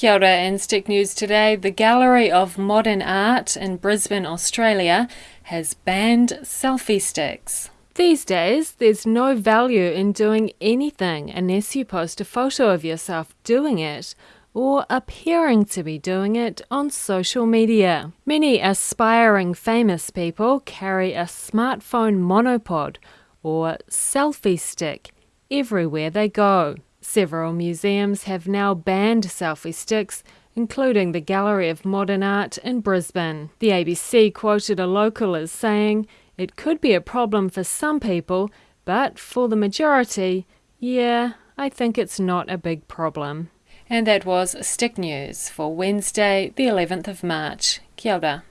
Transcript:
Kia ora and Stick News today. The Gallery of Modern Art in Brisbane, Australia has banned selfie sticks. These days, there's no value in doing anything unless you post a photo of yourself doing it or appearing to be doing it on social media. Many aspiring famous people carry a smartphone monopod or selfie stick everywhere they go. Several museums have now banned selfie sticks, including the Gallery of Modern Art in Brisbane. The ABC quoted a local as saying, It could be a problem for some people, but for the majority, yeah, I think it's not a big problem. And that was Stick News for Wednesday, the 11th of March. Kia ora.